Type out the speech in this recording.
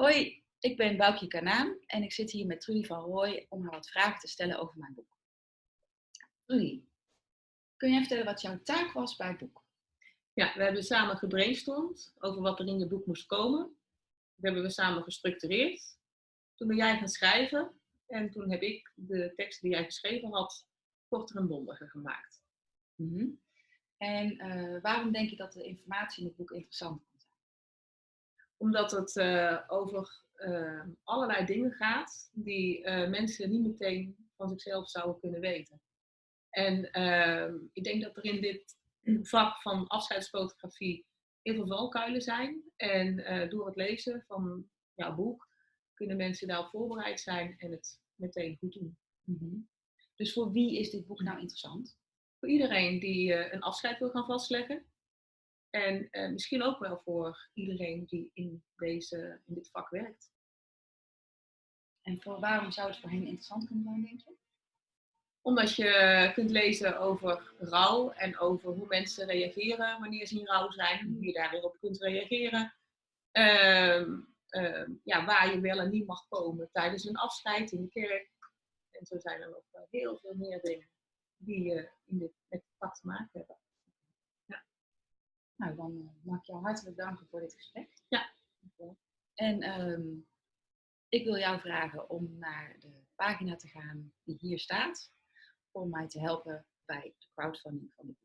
Hoi, ik ben Boukje Kanaan en ik zit hier met Trudy van Rooij om haar wat vragen te stellen over mijn boek. Trudy, kun jij vertellen wat jouw taak was bij het boek? Ja, we hebben samen gebrainstormd over wat er in je boek moest komen. Dat hebben we samen gestructureerd. Toen ben jij gaan schrijven en toen heb ik de tekst die jij geschreven had korter en bondiger gemaakt. Mhm. En eh, waarom denk je dat de informatie in het boek interessant? Omdat het eh, over uh, allerlei dingen gaat die mensen niet meteen van zichzelf zouden kunnen weten. En ehm, ik denk dat er in dit vak van afscheidsfotografie heel veel valkuilen zijn. En door het lezen van jouw boek kunnen mensen daarop voorbereid zijn en het meteen goed doen. Mhm. Dus voor wie is dit boek nou interessant? Voor iedereen die een afscheid wil gaan vastleggen. En uh, misschien ook wel voor iedereen die in, deze, in dit vak werkt. En voor waarom zou het voor hen interessant kunnen zijn, denk je? Omdat je kunt lezen over rouw en over hoe mensen reageren wanneer ze in rouw zijn. Hoe je daar weer op kunt reageren. Uh, ja, waar je wel en niet mag komen tijdens een afscheid in de kerk. En zo zijn er nog heel veel meer dingen die uh, in dit, met het vak te maken hebben. Ja. Nou, dan uh, mag ik jou hartelijk danken voor dit gesprek. Ja. En um, ik wil jou vragen om naar de pagina te gaan die hier staat, om mij te helpen bij de crowdfunding van dit boek.